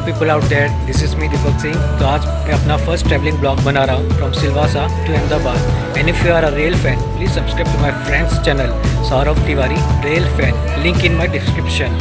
people out there this is me Deepak Singh तो आज मैं अपना फ़र्स्ट ट्रैवलिंग ब्लॉग बना रहा हूँ from Silvassa to Ahmedabad and if you are a rail fan please subscribe to my friends channel Saurabh Tiwari rail fan link in my description